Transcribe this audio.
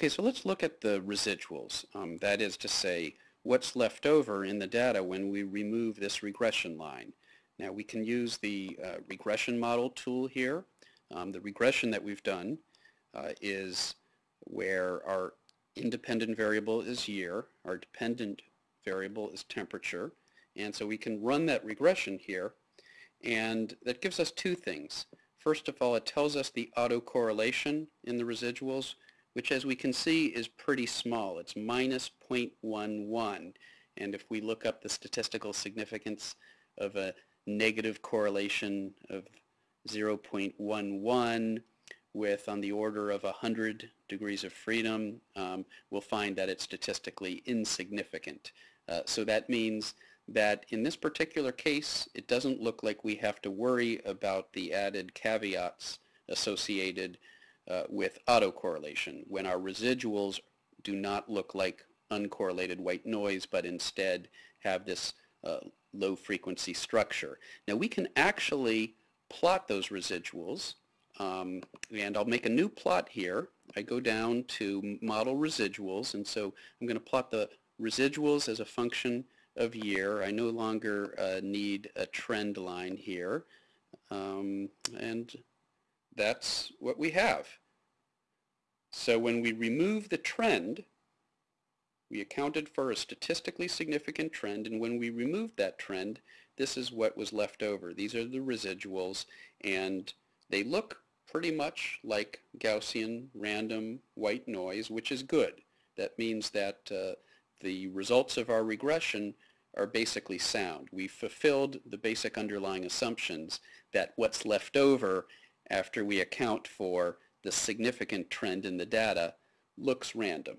Okay, so let's look at the residuals. Um, that is to say, what's left over in the data when we remove this regression line. Now we can use the uh, regression model tool here. Um, the regression that we've done uh, is where our independent variable is year, our dependent variable is temperature, and so we can run that regression here, and that gives us two things. First of all, it tells us the autocorrelation in the residuals, which as we can see is pretty small. It's minus 0.11. And if we look up the statistical significance of a negative correlation of 0.11 with on the order of 100 degrees of freedom, um, we'll find that it's statistically insignificant. Uh, so that means that in this particular case, it doesn't look like we have to worry about the added caveats associated uh, with autocorrelation when our residuals do not look like uncorrelated white noise but instead have this uh, low frequency structure. Now we can actually plot those residuals um, and I'll make a new plot here. I go down to model residuals and so I'm going to plot the residuals as a function of year. I no longer uh, need a trend line here. Um, and that's what we have. So when we remove the trend, we accounted for a statistically significant trend, and when we removed that trend, this is what was left over. These are the residuals, and they look pretty much like Gaussian random white noise, which is good. That means that uh, the results of our regression are basically sound. We fulfilled the basic underlying assumptions that what's left over after we account for the significant trend in the data looks random.